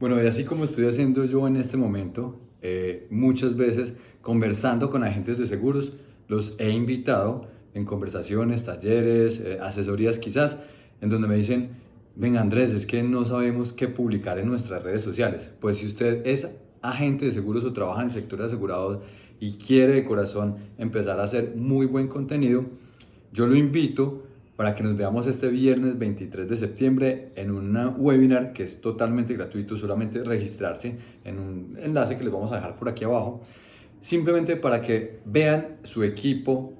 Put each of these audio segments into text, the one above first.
Bueno, y así como estoy haciendo yo en este momento, eh, muchas veces conversando con agentes de seguros, los he invitado en conversaciones, talleres, eh, asesorías quizás, en donde me dicen, venga Andrés, es que no sabemos qué publicar en nuestras redes sociales. Pues si usted es agente de seguros o trabaja en el sector de asegurados y quiere de corazón empezar a hacer muy buen contenido, yo lo invito para que nos veamos este viernes 23 de septiembre en un webinar que es totalmente gratuito, solamente registrarse en un enlace que les vamos a dejar por aquí abajo, simplemente para que vean su equipo,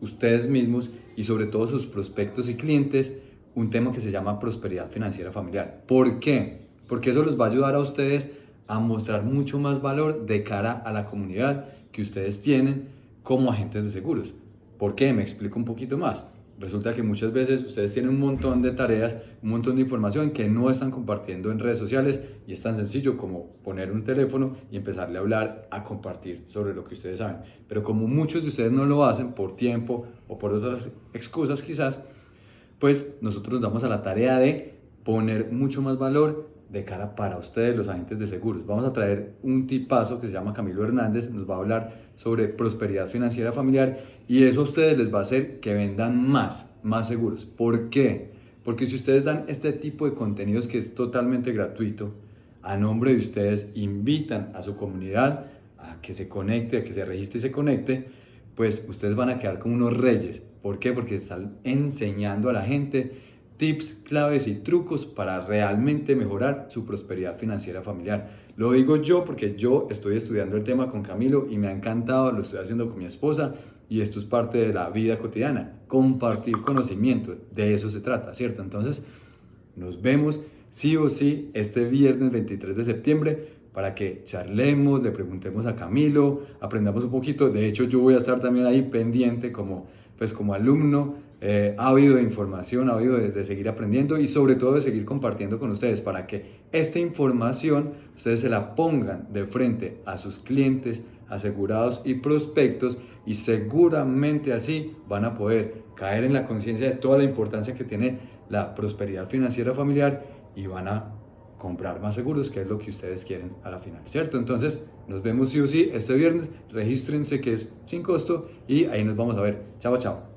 ustedes mismos y sobre todo sus prospectos y clientes un tema que se llama prosperidad financiera familiar. ¿Por qué? Porque eso les va a ayudar a ustedes a mostrar mucho más valor de cara a la comunidad que ustedes tienen como agentes de seguros. ¿Por qué? Me explico un poquito más. Resulta que muchas veces ustedes tienen un montón de tareas, un montón de información que no están compartiendo en redes sociales y es tan sencillo como poner un teléfono y empezarle a hablar, a compartir sobre lo que ustedes saben. Pero como muchos de ustedes no lo hacen por tiempo o por otras excusas quizás, pues nosotros nos damos a la tarea de poner mucho más valor de cara para ustedes, los agentes de seguros. Vamos a traer un tipazo que se llama Camilo Hernández, nos va a hablar sobre prosperidad financiera familiar y eso a ustedes les va a hacer que vendan más, más seguros. ¿Por qué? Porque si ustedes dan este tipo de contenidos que es totalmente gratuito, a nombre de ustedes invitan a su comunidad a que se conecte, a que se registre y se conecte, pues ustedes van a quedar como unos reyes. ¿Por qué? Porque están enseñando a la gente tips, claves y trucos para realmente mejorar su prosperidad financiera familiar. Lo digo yo porque yo estoy estudiando el tema con Camilo y me ha encantado, lo estoy haciendo con mi esposa y esto es parte de la vida cotidiana, compartir conocimiento, de eso se trata, ¿cierto? Entonces, nos vemos sí o sí este viernes 23 de septiembre para que charlemos, le preguntemos a Camilo, aprendamos un poquito. De hecho, yo voy a estar también ahí pendiente como, pues, como alumno eh, ha habido de información, ha habido de, de, seguir aprendiendo y sobre todo de seguir compartiendo con ustedes para que esta información ustedes se la pongan de frente a sus clientes, asegurados y prospectos y seguramente así van a poder caer en la conciencia de toda la importancia que tiene la prosperidad financiera familiar y van a comprar más seguros, que es lo que ustedes quieren a la final, ¿cierto? Entonces, nos vemos sí o sí este viernes, regístrense que es sin costo y ahí nos vamos a ver. Chao, chao.